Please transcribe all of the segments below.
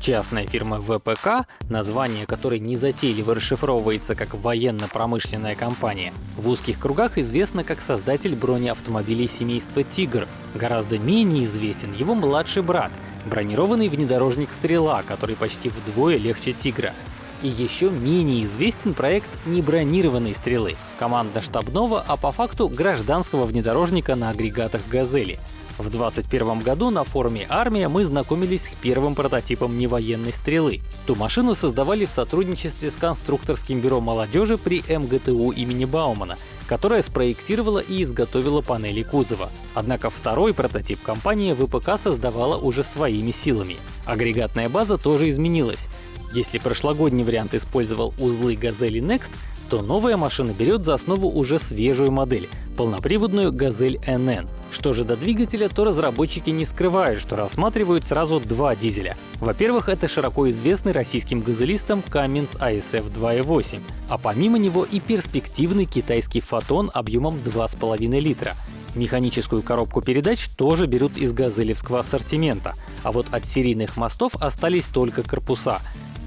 Частная фирма ВПК, название которой незатейливо расшифровывается как военно-промышленная компания, в узких кругах известна как создатель бронеавтомобилей семейства «Тигр». Гораздо менее известен его младший брат, бронированный внедорожник «Стрела», который почти вдвое легче «Тигра». И еще менее известен проект небронированной «Стрелы» — командно-штабного, а по факту гражданского внедорожника на агрегатах «Газели». В 2021 году на форуме «Армия» мы знакомились с первым прототипом невоенной стрелы. Ту машину создавали в сотрудничестве с конструкторским бюро молодежи при МГТУ имени Баумана, которая спроектировала и изготовила панели кузова. Однако второй прототип компания ВПК создавала уже своими силами. Агрегатная база тоже изменилась. Если прошлогодний вариант использовал узлы «Газели Next», то новая машина берет за основу уже свежую модель — полноприводную «Газель NN». Что же до двигателя, то разработчики не скрывают, что рассматривают сразу два дизеля. Во-первых, это широко известный российским газелистам Cummins ASF 2.8, а помимо него и перспективный китайский «Фотон» объемом 2,5 литра. Механическую коробку передач тоже берут из газелевского ассортимента, а вот от серийных мостов остались только корпуса.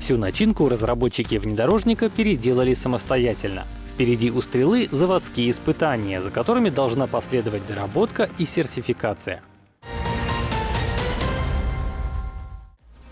Всю начинку разработчики внедорожника переделали самостоятельно. Впереди у «Стрелы» заводские испытания, за которыми должна последовать доработка и сертификация.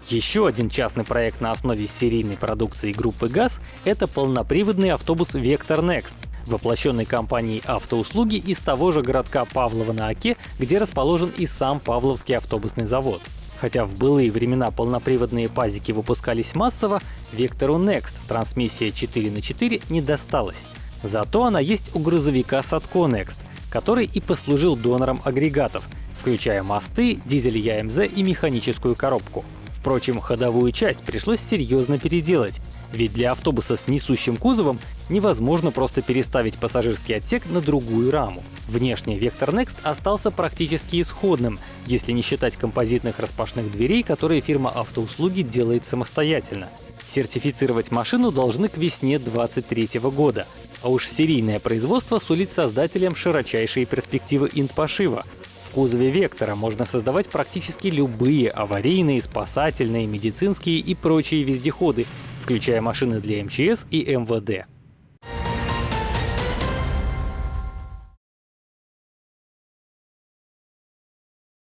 Еще один частный проект на основе серийной продукции группы ГАЗ — это полноприводный автобус Vector Next, воплощенный компанией автоуслуги из того же городка Павлова на Оке, где расположен и сам Павловский автобусный завод. Хотя в былые времена полноприводные пазики выпускались массово, Вектору Next трансмиссия 4 на 4 не досталась. Зато она есть у грузовика Садко Next, который и послужил донором агрегатов, включая мосты, дизель ЯМЗ и механическую коробку. Впрочем, ходовую часть пришлось серьезно переделать, ведь для автобуса с несущим кузовом невозможно просто переставить пассажирский отсек на другую раму. Внешне Vector Next остался практически исходным, если не считать композитных распашных дверей, которые фирма автоуслуги делает самостоятельно. Сертифицировать машину должны к весне 2023 года. А уж серийное производство сулит создателям широчайшие перспективы инт-пошива, кузове Вектора можно создавать практически любые аварийные, спасательные, медицинские и прочие вездеходы, включая машины для МЧС и МВД.